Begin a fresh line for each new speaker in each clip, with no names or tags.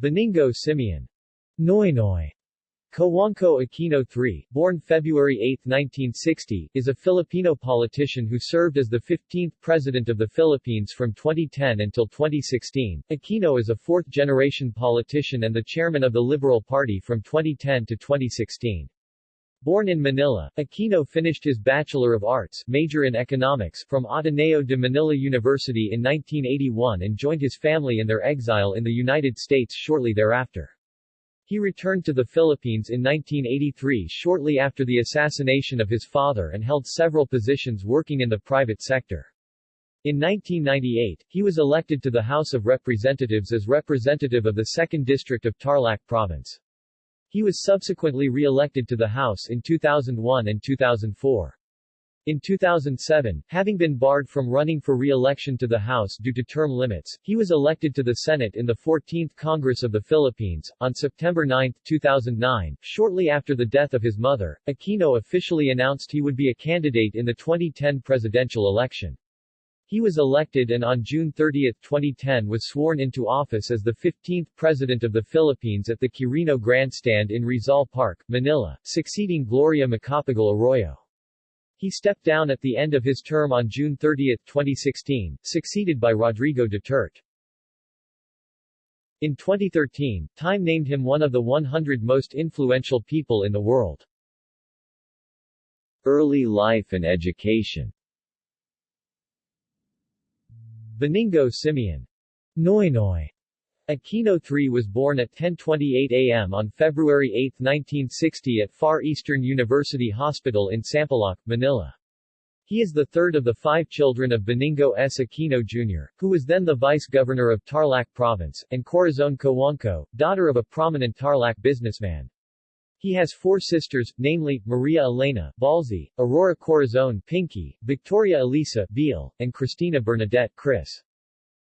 Benigno Simeon Noynoy Cojuangco Aquino III, born February 8, 1960, is a Filipino politician who served as the 15th President of the Philippines from 2010 until 2016. Aquino is a fourth-generation politician and the chairman of the Liberal Party from 2010 to 2016. Born in Manila, Aquino finished his Bachelor of Arts major in economics from Ateneo de Manila University in 1981 and joined his family in their exile in the United States shortly thereafter. He returned to the Philippines in 1983 shortly after the assassination of his father and held several positions working in the private sector. In 1998, he was elected to the House of Representatives as representative of the 2nd District of Tarlac Province. He was subsequently re-elected to the House in 2001 and 2004. In 2007, having been barred from running for re-election to the House due to term limits, he was elected to the Senate in the 14th Congress of the Philippines. On September 9, 2009, shortly after the death of his mother, Aquino officially announced he would be a candidate in the 2010 presidential election. He was elected and on June 30, 2010 was sworn into office as the 15th President of the Philippines at the Quirino Grandstand in Rizal Park, Manila, succeeding Gloria Macapagal Arroyo. He stepped down at the end of his term on June 30, 2016, succeeded by Rodrigo Duterte. In 2013, Time named him one of the 100 most influential people in the world. Early life and education Benigno Simeon Noynoy Aquino III was born at 10.28 a.m. on February 8, 1960 at Far Eastern University Hospital in Sampaloc, Manila. He is the third of the five children of Benigno S. Aquino Jr., who was then the vice-governor of Tarlac Province, and Corazon Cojuangco, daughter of a prominent Tarlac businessman. He has four sisters, namely, Maria Elena Ballsy, Aurora Corazon Pinky, Victoria Elisa Viel, and Cristina Bernadette Kris.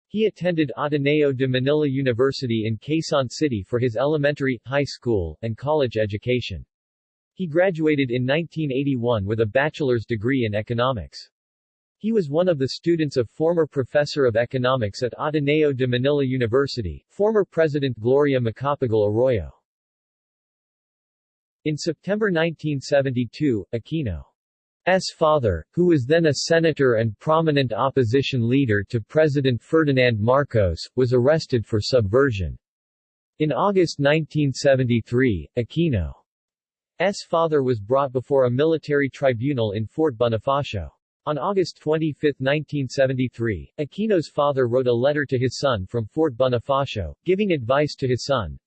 He attended Ateneo de Manila University in Quezon City for his elementary, high school, and college education. He graduated in 1981 with a bachelor's degree in economics. He was one of the students of former professor of economics at Ateneo de Manila University, former President Gloria Macapagal Arroyo. In September 1972, Aquino S. father, who was then a senator and prominent opposition leader to President Ferdinand Marcos, was arrested for subversion. In August 1973, Aquino's father was brought before a military tribunal in Fort Bonifacio. On August 25, 1973, Aquino's father wrote a letter to his son from Fort Bonifacio, giving advice to his son.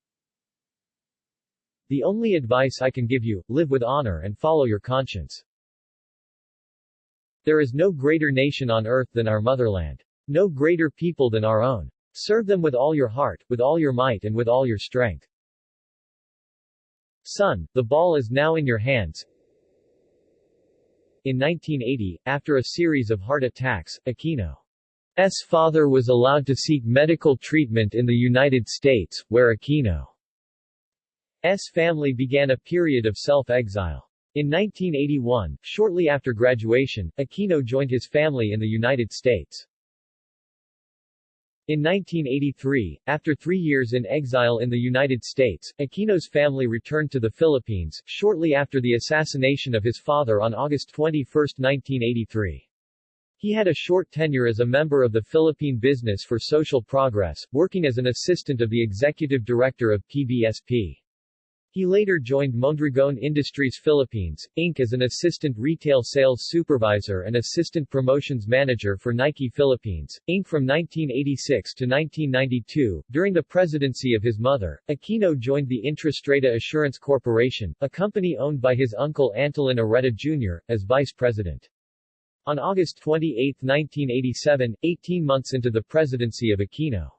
The only advice I can give you, live with honor and follow your conscience. There is no greater nation on earth than our motherland. No greater people than our own. Serve them with all your heart, with all your might and with all your strength. Son, the ball is now in your hands. In 1980, after a series of heart attacks, Aquino's father was allowed to seek medical treatment in the United States, where Aquino's family began a period of self-exile. In 1981, shortly after graduation, Aquino joined his family in the United States. In 1983, after three years in exile in the United States, Aquino's family returned to the Philippines, shortly after the assassination of his father on August 21, 1983. He had a short tenure as a member of the Philippine Business for Social Progress, working as an assistant of the executive director of PBSP. He later joined Mondragon Industries Philippines, Inc. as an assistant retail sales supervisor and assistant promotions manager for Nike Philippines, Inc. from 1986 to 1992. During the presidency of his mother, Aquino joined the Intrastrata Assurance Corporation, a company owned by his uncle Antolin Oreta Jr., as vice president. On August 28, 1987, 18 months into the presidency of Aquino,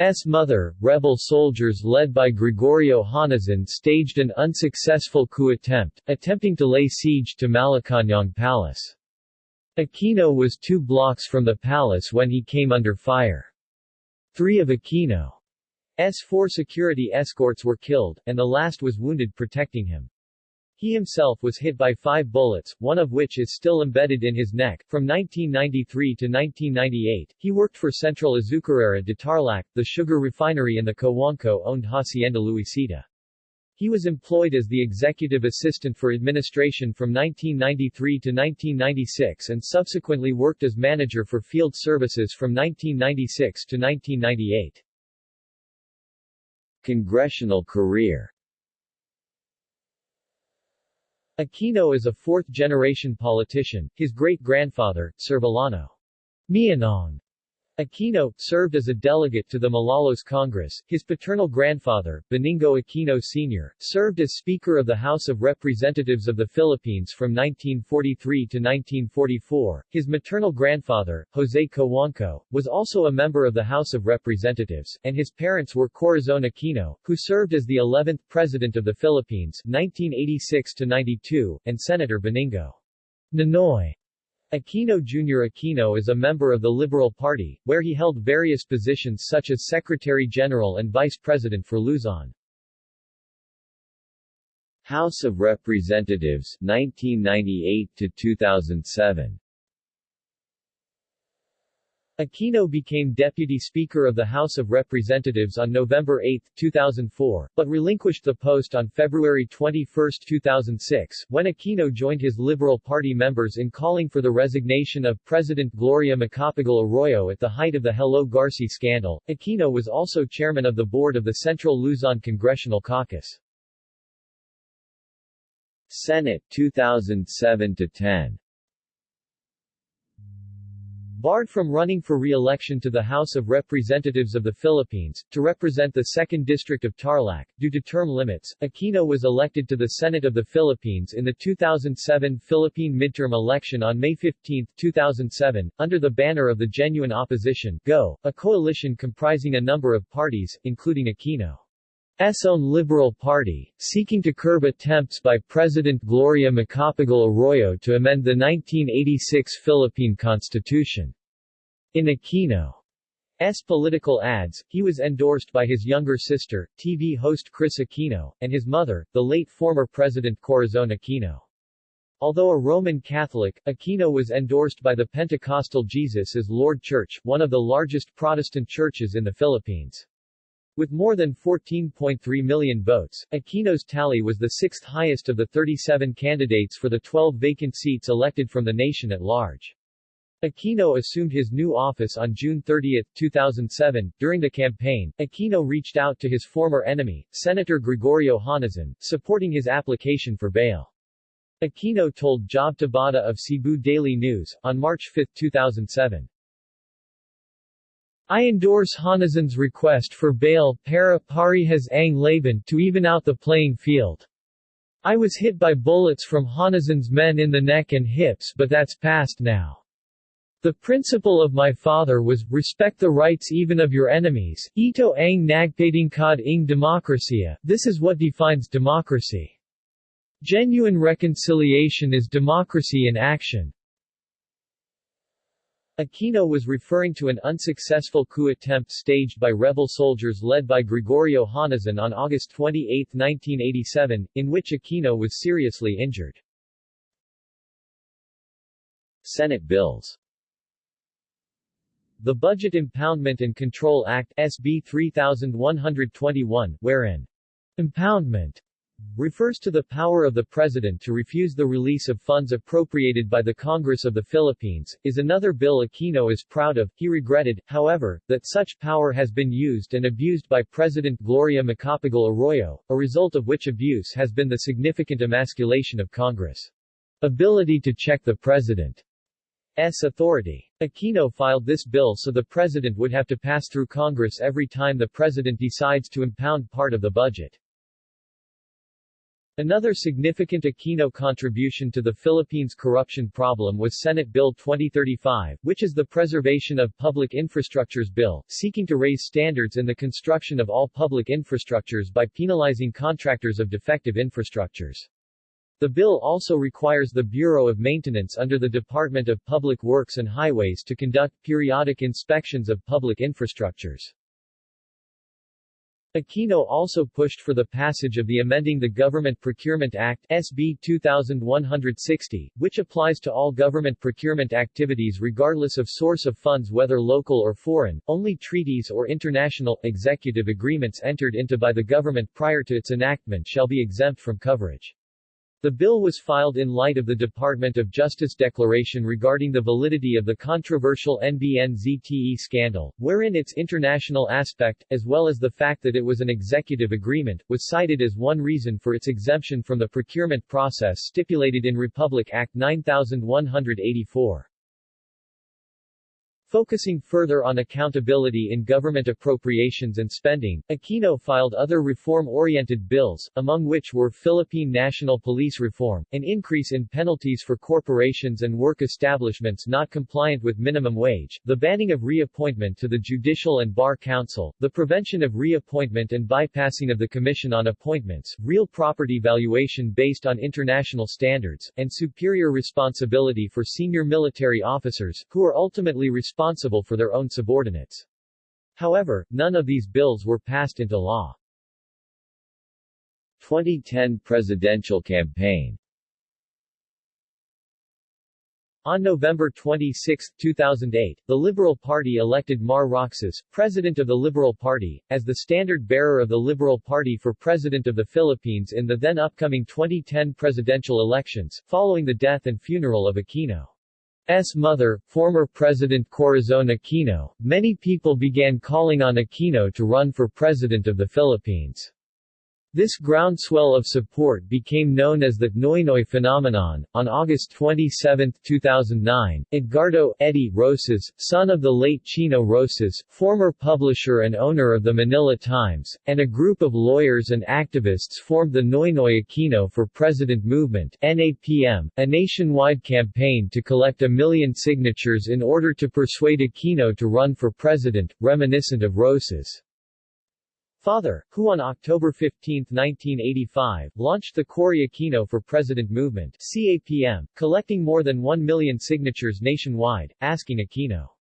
S. mother, rebel soldiers led by Gregorio Honasan staged an unsuccessful coup attempt, attempting to lay siege to Malacañang Palace. Aquino was two blocks from the palace when he came under fire. Three of Aquino's four security escorts were killed, and the last was wounded protecting him. He himself was hit by five bullets, one of which is still embedded in his neck. From 1993 to 1998, he worked for Central Azucarera de Tarlac, the sugar refinery in the Cojuangco-owned Hacienda Luisita. He was employed as the executive assistant for administration from 1993 to 1996 and subsequently worked as manager for field services from 1996 to 1998. Congressional career Aquino is a fourth-generation politician, his great-grandfather, Servillano Mianong Aquino, served as a delegate to the Malolos Congress. His paternal grandfather, Benigno Aquino Sr., served as Speaker of the House of Representatives of the Philippines from 1943 to 1944. His maternal grandfather, Jose Cojuangco, was also a member of the House of Representatives, and his parents were Corazon Aquino, who served as the 11th President of the Philippines 1986 to 92, and Senator Benigno Ninoy Aquino Jr. Aquino is a member of the Liberal Party, where he held various positions such as Secretary-General and Vice President for Luzon. House of Representatives 1998 to 2007 Aquino became Deputy Speaker of the House of Representatives on November 8, 2004, but relinquished the post on February 21, 2006, when Aquino joined his Liberal Party members in calling for the resignation of President Gloria Macapagal Arroyo at the height of the Hello Garci scandal. Aquino was also chairman of the board of the Central Luzon Congressional Caucus. Senate 2007-10 Barred from running for re-election to the House of Representatives of the Philippines, to represent the 2nd District of Tarlac, due to term limits, Aquino was elected to the Senate of the Philippines in the 2007 Philippine midterm election on May 15, 2007, under the banner of the Genuine Opposition Go, a coalition comprising a number of parties, including Aquino. S own Liberal Party, seeking to curb attempts by President Gloria Macapagal Arroyo to amend the 1986 Philippine Constitution. In Aquino's political ads, he was endorsed by his younger sister, TV host Kris Aquino, and his mother, the late former President Corazon Aquino. Although a Roman Catholic, Aquino was endorsed by the Pentecostal Jesus as Lord Church, one of the largest Protestant churches in the Philippines. With more than 14.3 million votes, Aquino's tally was the sixth highest of the 37 candidates for the 12 vacant seats elected from the nation at large. Aquino assumed his new office on June 30, 2007. During the campaign, Aquino reached out to his former enemy, Senator Gregorio Honasan, supporting his application for bail. Aquino told Job Tabada of Cebu Daily News, on March 5, 2007. I endorse Honasan's request for bail para parehas ang laban to even out the playing field. I was hit by bullets from Honasan's men in the neck and hips but that's past now. The principle of my father was, respect the rights even of your enemies, ito ang nagpatingkad ng demokrasya, this is what defines democracy. Genuine reconciliation is democracy in action. Aquino was referring to an unsuccessful coup attempt staged by rebel soldiers led by Gregorio Honasan on August 28, 1987, in which Aquino was seriously injured. Senate bills The Budget Impoundment and Control Act SB 3121, wherein impoundment refers to the power of the President to refuse the release of funds appropriated by the Congress of the Philippines, is another bill Aquino is proud of. He regretted, however, that such power has been used and abused by President Gloria Macapagal Arroyo, a result of which abuse has been the significant emasculation of Congress' ability to check the President's authority. Aquino filed this bill so the President would have to pass through Congress every time the President decides to impound part of the budget. Another significant Aquino contribution to the Philippines corruption problem was Senate Bill 2035, which is the Preservation of Public Infrastructures Bill, seeking to raise standards in the construction of all public infrastructures by penalizing contractors of defective infrastructures. The bill also requires the Bureau of Maintenance under the Department of Public Works and Highways to conduct periodic inspections of public infrastructures. Aquino also pushed for the passage of the Amending the Government Procurement Act SB 2160, which applies to all government procurement activities regardless of source of funds whether local or foreign. Only treaties or international, executive agreements entered into by the government prior to its enactment shall be exempt from coverage. The bill was filed in light of the Department of Justice declaration regarding the validity of the controversial NBN-ZTE scandal, wherein its international aspect, as well as the fact that it was an executive agreement, was cited as one reason for its exemption from the procurement process stipulated in Republic Act 9184. Focusing further on accountability in government appropriations and spending, Aquino filed other reform-oriented bills, among which were Philippine National Police Reform, an increase in penalties for corporations and work establishments not compliant with minimum wage, the banning of reappointment to the Judicial and Bar Council, the prevention of reappointment and bypassing of the Commission on Appointments, real property valuation based on international standards, and superior responsibility for senior military officers, who are ultimately responsible responsible for their own subordinates. However, none of these bills were passed into law. 2010 presidential campaign On November 26, 2008, the Liberal Party elected Mar Roxas, president of the Liberal Party, as the standard-bearer of the Liberal Party for President of the Philippines in the then upcoming 2010 presidential elections, following the death and funeral of Aquino. S. mother, former President Corazon Aquino, many people began calling on Aquino to run for President of the Philippines. This groundswell of support became known as the Noynoy phenomenon. On August 27, 2009, Edgardo Eddie Roces, son of the late Chino Roces, former publisher and owner of the Manila Times, and a group of lawyers and activists formed the Noynoy Aquino for President Movement (NAPM), a nationwide campaign to collect a million signatures in order to persuade Aquino to run for president, reminiscent of Roces. Father, who on October 15, 1985, launched the Cory Aquino for President movement CAPM, collecting more than 1 million signatures nationwide, asking Aquino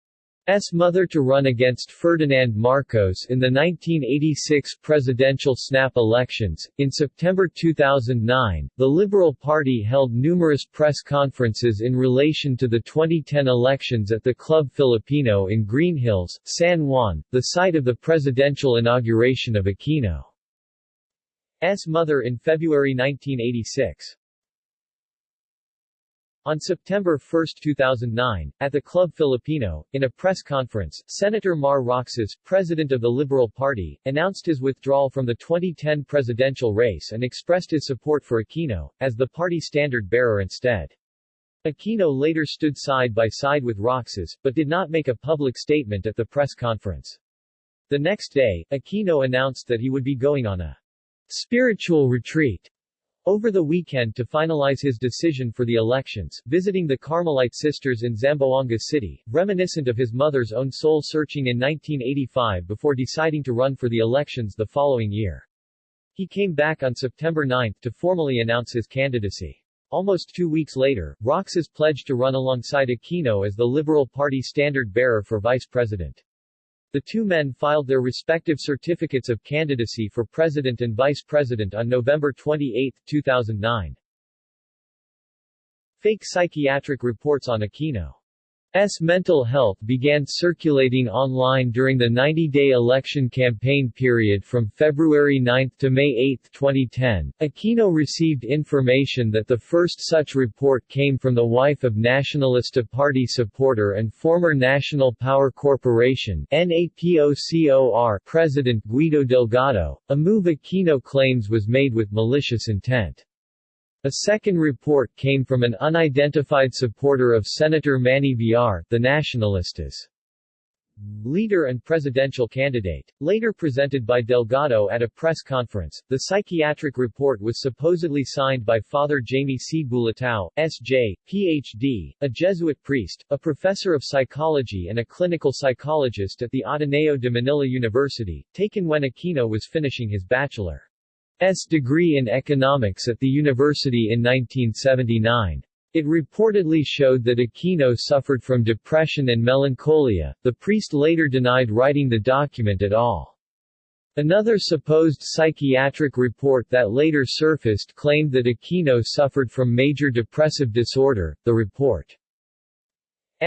S. mother to run against Ferdinand Marcos in the 1986 presidential snap elections. In September 2009, the Liberal Party held numerous press conferences in relation to the 2010 elections at the Club Filipino in Green Hills, San Juan, the site of the presidential inauguration of Aquino's mother in February 1986. On September 1, 2009, at the Club Filipino, in a press conference, Senator Mar Roxas, president of the Liberal Party, announced his withdrawal from the 2010 presidential race and expressed his support for Aquino, as the party standard-bearer instead. Aquino later stood side by side with Roxas, but did not make a public statement at the press conference. The next day, Aquino announced that he would be going on a spiritual retreat over the weekend to finalize his decision for the elections, visiting the Carmelite sisters in Zamboanga City, reminiscent of his mother's own soul-searching in 1985 before deciding to run for the elections the following year. He came back on September 9 to formally announce his candidacy. Almost two weeks later, Roxas pledged to run alongside Aquino as the Liberal Party standard-bearer for vice president. The two men filed their respective certificates of candidacy for president and vice president on November 28, 2009. Fake psychiatric reports on Aquino S. mental health began circulating online during the 90-day election campaign period from February 9 to May 8, 2010. Aquino received information that the first such report came from the wife of Nacionalista Party supporter and former National Power Corporation President Guido Delgado, a move Aquino claims was made with malicious intent. A second report came from an unidentified supporter of Senator Manny Villar, the Nacionalistas' leader and presidential candidate. Later presented by Delgado at a press conference, the psychiatric report was supposedly signed by Father Jaime C. Bulatao, S.J., Ph.D., a Jesuit priest, a professor of psychology and a clinical psychologist at the Ateneo de Manila University, taken when Aquino was finishing his bachelor. S. degree in economics at the university in 1979. It reportedly showed that Aquino suffered from depression and melancholia. The priest later denied writing the document at all. Another supposed psychiatric report that later surfaced claimed that Aquino suffered from major depressive disorder. The report's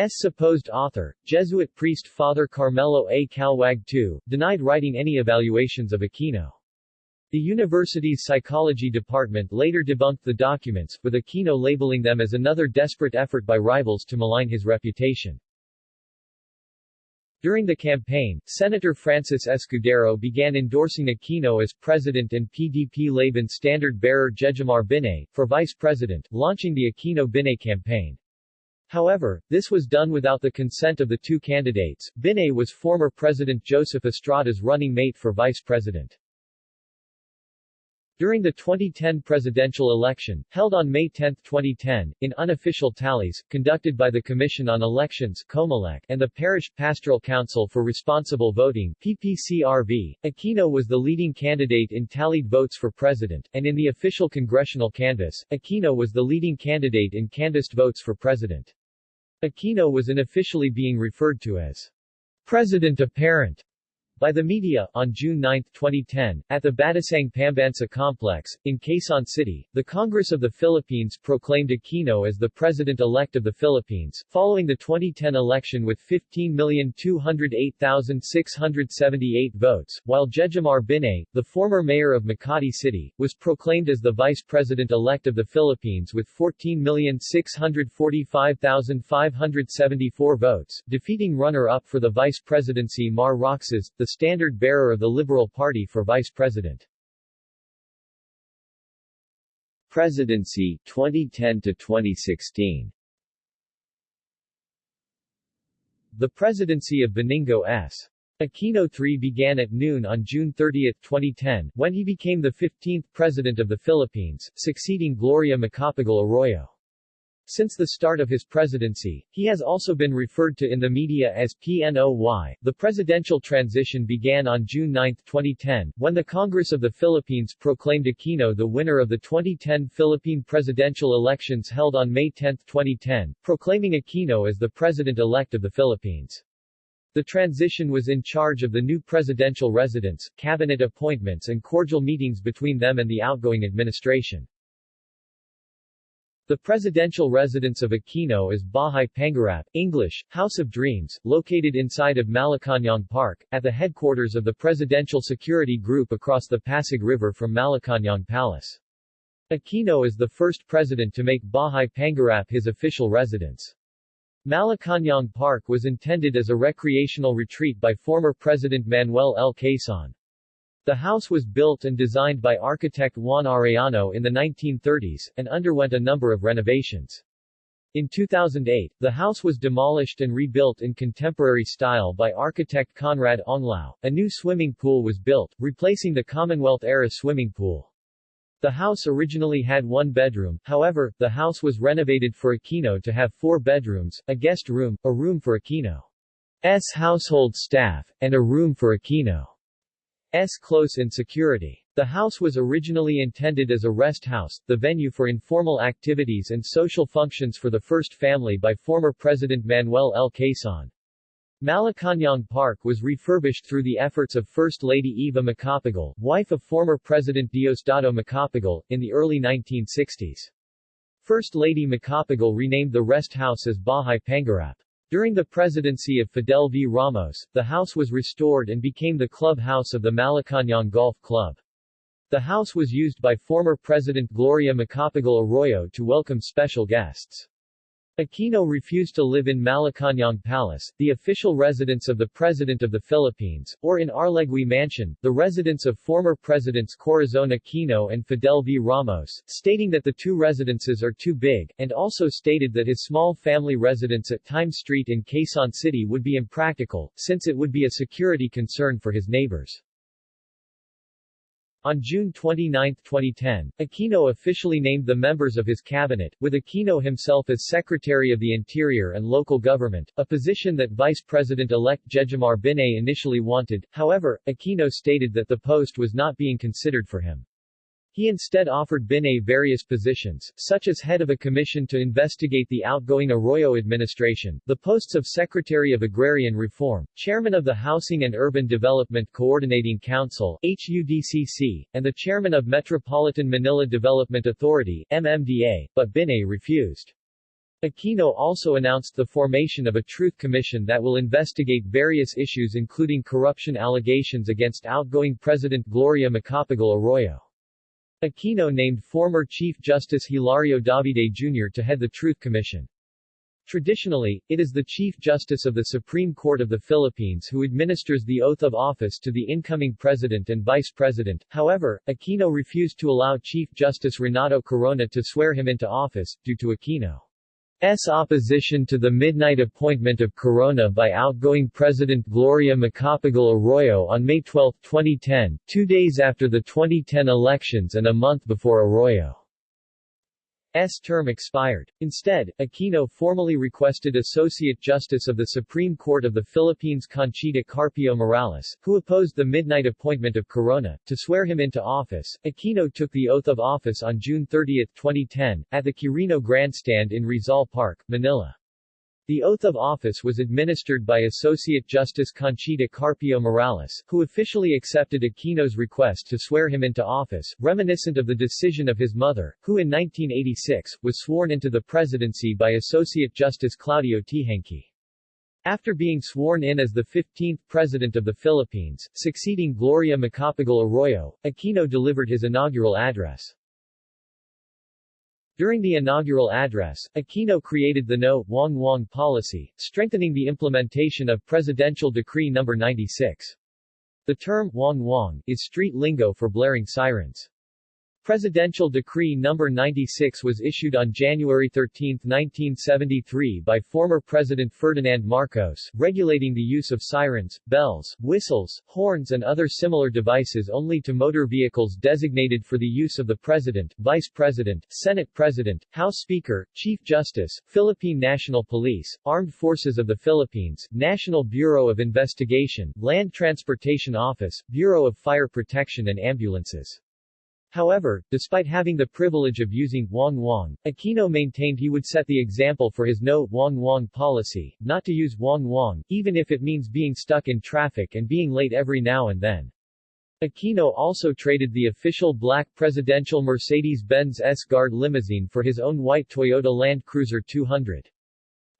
supposed author, Jesuit priest Father Carmelo A. Caluag II, denied writing any evaluations of Aquino. The university's psychology department later debunked the documents, with Aquino labeling them as another desperate effort by rivals to malign his reputation. During the campaign, Senator Francis Escudero began endorsing Aquino as president and PDP-Laban standard-bearer Jejomar Binay, for vice president, launching the Aquino-Binay campaign. However, this was done without the consent of the two candidates. Binay was former President Joseph Estrada's running mate for vice president. During the 2010 presidential election, held on May 10, 2010, in unofficial tallies, conducted by the Commission on Elections COMELEC, and the Parish Pastoral Council for Responsible Voting PPCRV, Aquino was the leading candidate in tallied votes for president, and in the official congressional canvass, Aquino was the leading candidate in canvassed votes for president. Aquino was unofficially being referred to as President Apparent by the media, on June 9, 2010, at the Batasang Pambansa complex, in Quezon City, the Congress of the Philippines proclaimed Aquino as the President-elect of the Philippines, following the 2010 election with 15,208,678 votes, while Jejomar Binay, the former mayor of Makati City, was proclaimed as the Vice President-elect of the Philippines with 14,645,574 votes, defeating runner-up for the vice presidency Mar Roxas, the the standard-bearer of the Liberal Party for vice president. Presidency 2010 to 2016 The presidency of Benigno S. Aquino III began at noon on June 30, 2010, when he became the 15th President of the Philippines, succeeding Gloria Macapagal Arroyo. Since the start of his presidency, he has also been referred to in the media as PNOY. The presidential transition began on June 9, 2010, when the Congress of the Philippines proclaimed Aquino the winner of the 2010 Philippine presidential elections held on May 10, 2010, proclaiming Aquino as the president-elect of the Philippines. The transition was in charge of the new presidential residence, cabinet appointments and cordial meetings between them and the outgoing administration. The presidential residence of Aquino is Bahay Pangarap, English, House of Dreams, located inside of Malacañang Park, at the headquarters of the Presidential Security Group across the Pasig River from Malacañang Palace. Aquino is the first president to make Bahay Pangarap his official residence. Malacañang Park was intended as a recreational retreat by former President Manuel L. Quezon. The house was built and designed by architect Juan Arellano in the 1930s, and underwent a number of renovations. In 2008, the house was demolished and rebuilt in contemporary style by architect Conrad Onglao. A new swimming pool was built, replacing the Commonwealth-era swimming pool. The house originally had one bedroom, however, the house was renovated for Aquino to have four bedrooms, a guest room, a room for Aquino's household staff, and a room for Aquino. S. close-in security. The house was originally intended as a rest house, the venue for informal activities and social functions for the first family by former President Manuel L. Quezon. Malacañang Park was refurbished through the efforts of First Lady Eva Macapagal, wife of former President Diosdado Macapagal, in the early 1960s. First Lady Macapagal renamed the rest house as Bahay Pangarap. During the presidency of Fidel V. Ramos, the house was restored and became the clubhouse of the Malacañang Golf Club. The house was used by former President Gloria Macapagal Arroyo to welcome special guests. Aquino refused to live in Malacañang Palace, the official residence of the President of the Philippines, or in Arlegui Mansion, the residence of former Presidents Corazon Aquino and Fidel V. Ramos, stating that the two residences are too big, and also stated that his small family residence at Times Street in Quezon City would be impractical, since it would be a security concern for his neighbors. On June 29, 2010, Aquino officially named the members of his cabinet, with Aquino himself as Secretary of the Interior and Local Government, a position that Vice President-elect Jejomar Binay initially wanted, however, Aquino stated that the post was not being considered for him. He instead offered Binay various positions, such as head of a commission to investigate the outgoing Arroyo administration, the posts of Secretary of Agrarian Reform, Chairman of the Housing and Urban Development Coordinating Council HUDCC, and the Chairman of Metropolitan Manila Development Authority MMDA, but Binay refused. Aquino also announced the formation of a Truth Commission that will investigate various issues including corruption allegations against outgoing President Gloria Macapagal Arroyo. Aquino named former Chief Justice Hilario Davide Jr. to head the Truth Commission. Traditionally, it is the Chief Justice of the Supreme Court of the Philippines who administers the oath of office to the incoming President and Vice President, however, Aquino refused to allow Chief Justice Renato Corona to swear him into office, due to Aquino. S. opposition to the midnight appointment of Corona by outgoing President Gloria Macapagal Arroyo on May 12, 2010, two days after the 2010 elections and a month before Arroyo. S term expired. Instead, Aquino formally requested Associate Justice of the Supreme Court of the Philippines Conchita Carpio Morales, who opposed the midnight appointment of Corona, to swear him into office. Aquino took the oath of office on June 30, 2010, at the Quirino Grandstand in Rizal Park, Manila. The oath of office was administered by Associate Justice Conchita Carpio Morales, who officially accepted Aquino's request to swear him into office, reminiscent of the decision of his mother, who in 1986, was sworn into the presidency by Associate Justice Claudio Teehankee. After being sworn in as the 15th President of the Philippines, succeeding Gloria Macapagal Arroyo, Aquino delivered his inaugural address. During the inaugural address, Aquino created the No. Wong Wong policy, strengthening the implementation of Presidential Decree No. 96. The term Wong Wong is street lingo for blaring sirens. Presidential Decree No. 96 was issued on January 13, 1973 by former President Ferdinand Marcos, regulating the use of sirens, bells, whistles, horns and other similar devices only to motor vehicles designated for the use of the President, Vice President, Senate President, House Speaker, Chief Justice, Philippine National Police, Armed Forces of the Philippines, National Bureau of Investigation, Land Transportation Office, Bureau of Fire Protection and Ambulances. However, despite having the privilege of using Wong Wong, Aquino maintained he would set the example for his no Wong Wong policy, not to use Wong Wong, even if it means being stuck in traffic and being late every now and then. Aquino also traded the official black presidential Mercedes-Benz S-Guard limousine for his own white Toyota Land Cruiser 200.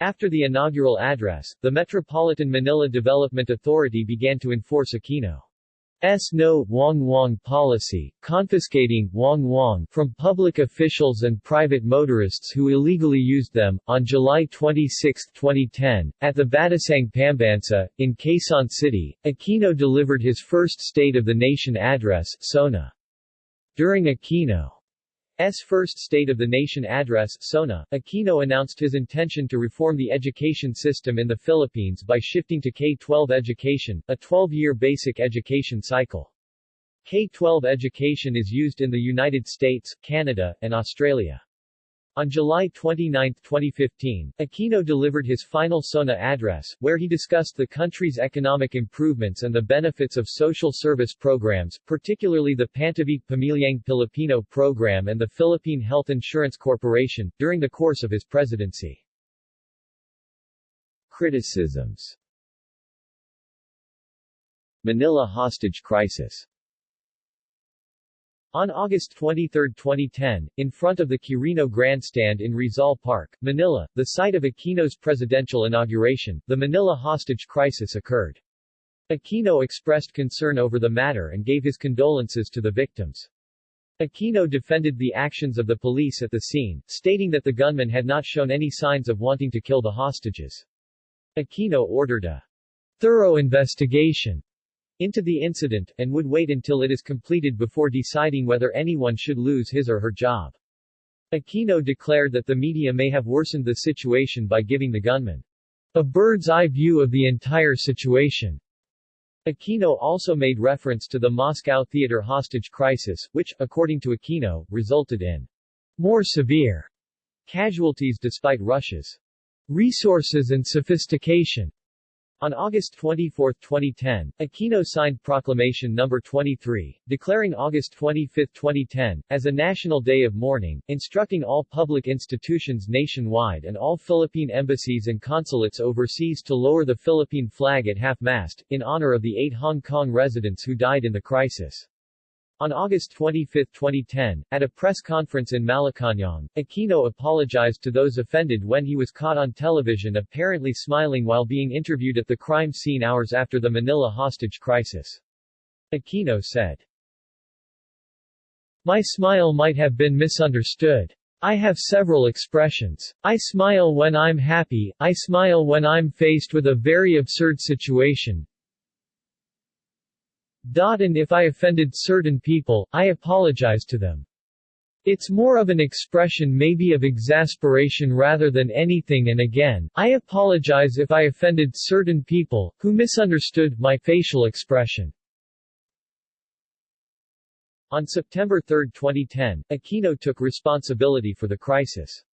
After the inaugural address, the Metropolitan Manila Development Authority began to enforce Aquino. S no Wong Wong policy, confiscating Wong Wong from public officials and private motorists who illegally used them. On July 26, 2010, at the Batasang Pambansa, in Quezon City, Aquino delivered his first State of the Nation address SONA. During Aquino S. first State of the Nation address, SONA, Aquino announced his intention to reform the education system in the Philippines by shifting to K-12 education, a 12-year basic education cycle. K-12 education is used in the United States, Canada, and Australia. On July 29, 2015, Aquino delivered his final SONA address, where he discussed the country's economic improvements and the benefits of social service programs, particularly the Pantawid Pamilyang Pilipino program and the Philippine Health Insurance Corporation, during the course of his presidency. Criticisms Manila hostage crisis on August 23, 2010, in front of the Quirino Grandstand in Rizal Park, Manila, the site of Aquino's presidential inauguration, the Manila hostage crisis occurred. Aquino expressed concern over the matter and gave his condolences to the victims. Aquino defended the actions of the police at the scene, stating that the gunmen had not shown any signs of wanting to kill the hostages. Aquino ordered a thorough investigation into the incident, and would wait until it is completed before deciding whether anyone should lose his or her job. Aquino declared that the media may have worsened the situation by giving the gunman a bird's-eye view of the entire situation. Aquino also made reference to the Moscow theater hostage crisis, which, according to Aquino, resulted in more severe casualties despite Russia's resources and sophistication. On August 24, 2010, Aquino signed Proclamation No. 23, declaring August 25, 2010, as a national day of mourning, instructing all public institutions nationwide and all Philippine embassies and consulates overseas to lower the Philippine flag at half-mast, in honor of the eight Hong Kong residents who died in the crisis. On August 25, 2010, at a press conference in Malacañang, Aquino apologized to those offended when he was caught on television apparently smiling while being interviewed at the crime scene hours after the Manila hostage crisis. Aquino said, My smile might have been misunderstood. I have several expressions. I smile when I'm happy, I smile when I'm faced with a very absurd situation, and if I offended certain people, I apologize to them. It's more of an expression maybe of exasperation rather than anything and again, I apologize if I offended certain people, who misunderstood my facial expression. On September 3, 2010, Aquino took responsibility for the crisis.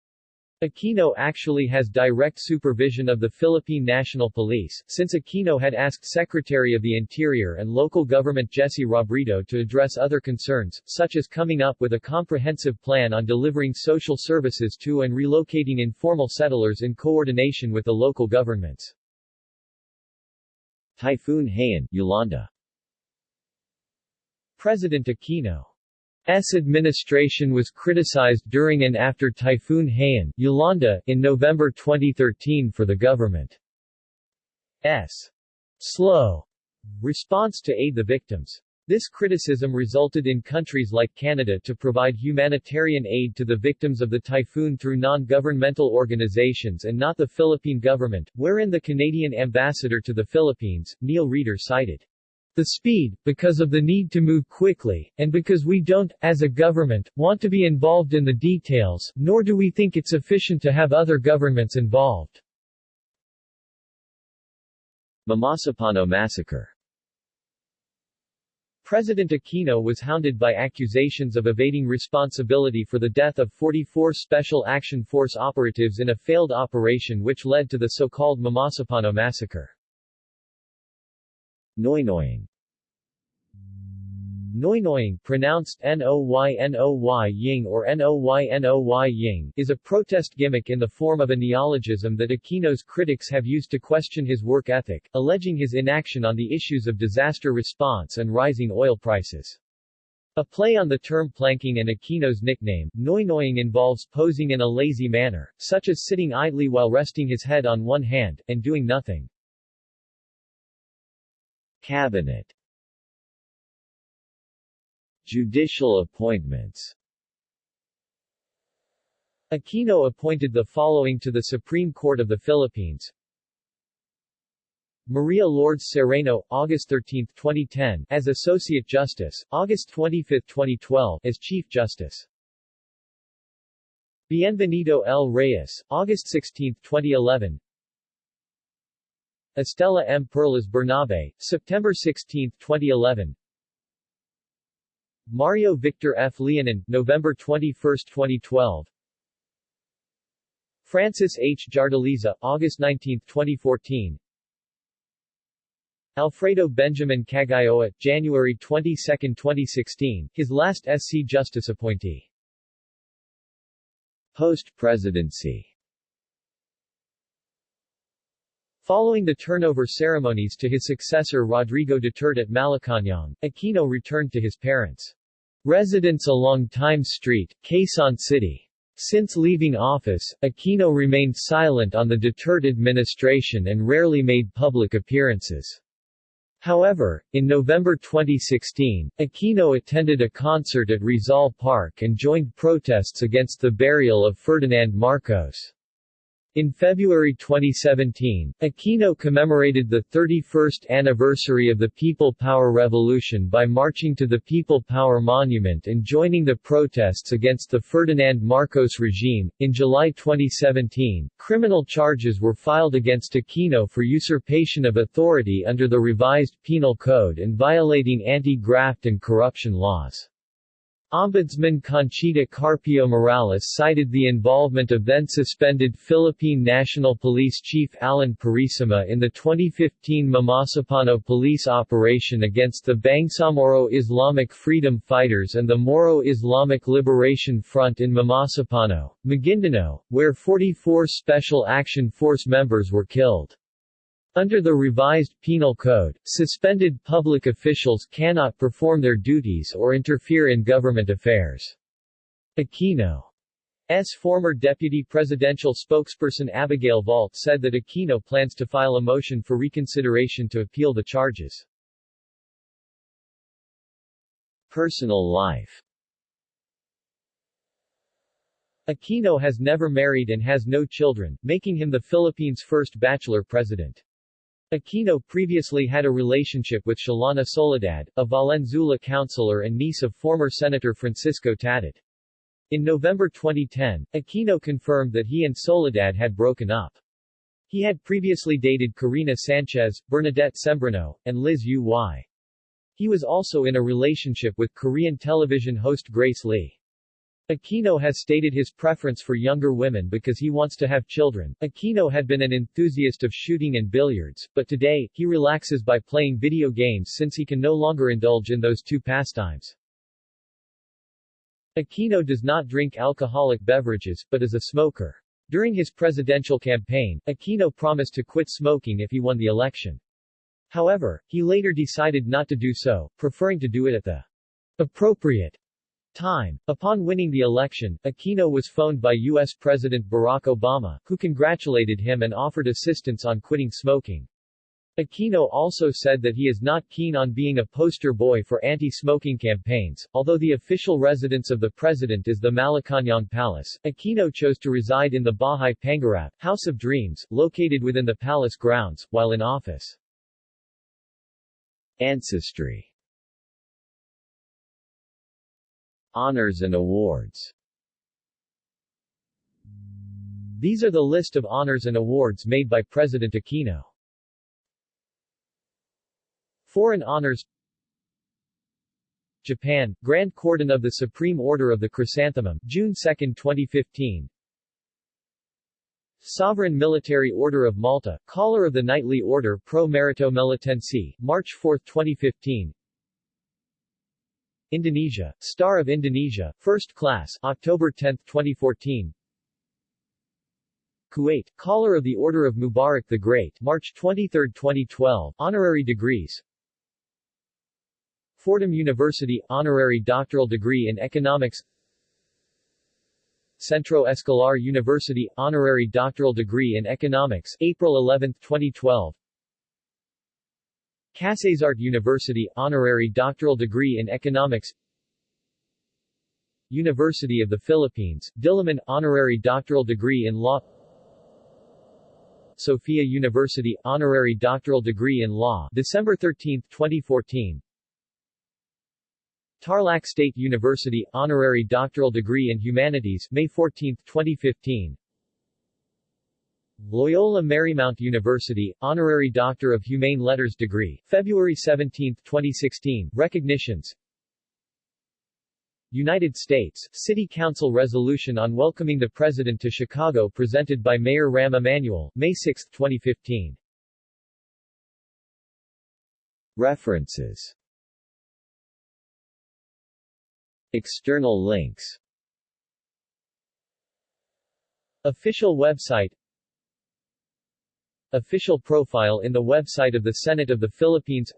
Aquino actually has direct supervision of the Philippine National Police, since Aquino had asked Secretary of the Interior and local government Jesse Robredo to address other concerns, such as coming up with a comprehensive plan on delivering social services to and relocating informal settlers in coordination with the local governments. Typhoon Haiyan, Yolanda President Aquino S administration was criticized during and after Typhoon Haiyan, Yolanda, in November 2013 for the government's slow response to aid the victims. This criticism resulted in countries like Canada to provide humanitarian aid to the victims of the typhoon through non-governmental organizations and not the Philippine government, wherein the Canadian ambassador to the Philippines, Neil Reeder cited the speed, because of the need to move quickly, and because we don't, as a government, want to be involved in the details, nor do we think it's efficient to have other governments involved. Mamasapano Massacre President Aquino was hounded by accusations of evading responsibility for the death of 44 Special Action Force operatives in a failed operation which led to the so-called Mamasapano Massacre. Noynoying Noynoying, pronounced N-O-Y-N-O-Y Ying or N-O-Y-N-O-Y Ying, is a protest gimmick in the form of a neologism that Aquino's critics have used to question his work ethic, alleging his inaction on the issues of disaster response and rising oil prices. A play on the term planking and Aquino's nickname, Noynoying involves posing in a lazy manner, such as sitting idly while resting his head on one hand, and doing nothing. Cabinet Judicial appointments Aquino appointed the following to the Supreme Court of the Philippines Maria Lourdes Sereno, August 13, 2010, as Associate Justice, August 25, 2012, as Chief Justice. Bienvenido L. Reyes, August 16, 2011, Estela M. Perlas Bernabe, September 16, 2011 Mario Victor F. Leonen, November 21, 2012 Francis H. Jardeleza, August 19, 2014 Alfredo Benjamin Caguioa, January 22, 2016, his last SC Justice appointee. Post-presidency Following the turnover ceremonies to his successor Rodrigo Duterte at Malacañang, Aquino returned to his parents' residence along Times Street, Quezon City. Since leaving office, Aquino remained silent on the Duterte administration and rarely made public appearances. However, in November 2016, Aquino attended a concert at Rizal Park and joined protests against the burial of Ferdinand Marcos. In February 2017, Aquino commemorated the 31st anniversary of the People Power Revolution by marching to the People Power Monument and joining the protests against the Ferdinand Marcos regime. In July 2017, criminal charges were filed against Aquino for usurpation of authority under the revised Penal Code and violating anti-graft and corruption laws. Ombudsman Conchita Carpio Morales cited the involvement of then-suspended Philippine National Police Chief Alan Purisima in the 2015 Mamasapano police operation against the Bangsamoro Islamic Freedom Fighters and the Moro Islamic Liberation Front in Mamasapano, Maguindanao, where 44 Special Action Force members were killed. Under the revised Penal Code, suspended public officials cannot perform their duties or interfere in government affairs. Aquino's former deputy presidential spokesperson Abigail Valte said that Aquino plans to file a motion for reconsideration to appeal the charges. Personal life Aquino has never married and has no children, making him the Philippines' first bachelor president. Aquino previously had a relationship with Shalani Soledad, a Valenzuela councilor and niece of former Senator Francisco Tatad. In November 2010, Aquino confirmed that he and Soledad had broken up. He had previously dated Korina Sanchez, Bernadette Sembrano, and Liz Uy. He was also in a relationship with Korean television host Grace Lee. Aquino has stated his preference for younger women because he wants to have children. Aquino had been an enthusiast of shooting and billiards, but today, he relaxes by playing video games since he can no longer indulge in those two pastimes. Aquino does not drink alcoholic beverages, but is a smoker. During his presidential campaign, Aquino promised to quit smoking if he won the election. However, he later decided not to do so, preferring to do it at the appropriate Time. Upon winning the election, Aquino was phoned by U.S. President Barack Obama, who congratulated him and offered assistance on quitting smoking. Aquino also said that he is not keen on being a poster boy for anti-smoking campaigns. Although the official residence of the president is the Malacañang Palace, Aquino chose to reside in the Bahay Pangarap, House of Dreams, located within the palace grounds, while in office. Ancestry Honors and awards. These are the list of honors and awards made by President Aquino. Foreign honors Japan, Grand Cordon of the Supreme Order of the Chrysanthemum, June 2, 2015 Sovereign Military Order of Malta, Collar of the Knightly Order Pro Merito Melitense, March 4, 2015 Indonesia, Star of Indonesia, First Class, October 10, 2014 Kuwait, Collar of the Order of Mubarak the Great, March 23, 2012, Honorary Degrees. Fordham University, Honorary Doctoral Degree in Economics. Centro Escolar University, Honorary Doctoral Degree in Economics, April 11, 2012 Kasetsart University, honorary doctoral degree in economics. University of the Philippines, Diliman, honorary doctoral degree in law. Sophia University, honorary doctoral degree in law December 13, 2014 Tarlac State University, honorary doctoral degree in humanities May 14, 2015 Loyola Marymount University, Honorary Doctor of Humane Letters degree, February 17, 2016, recognitions. United States, City Council resolution on welcoming the President to Chicago presented by Mayor Rahm Emanuel, May 6, 2015. References. External links. Official website Official profile in the website of the Senate of the Philippines.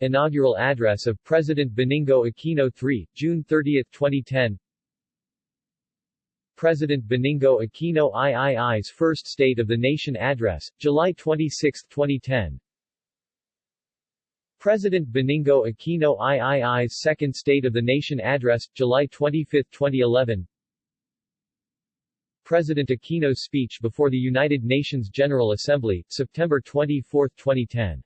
Inaugural address of President Benigno Aquino III, June 30, 2010 President Benigno Aquino III's First State of the Nation Address, July 26, 2010 President Benigno Aquino III's Second State of the Nation Address, July 25, 2011 President Aquino's speech before the United Nations General Assembly, September 24, 2010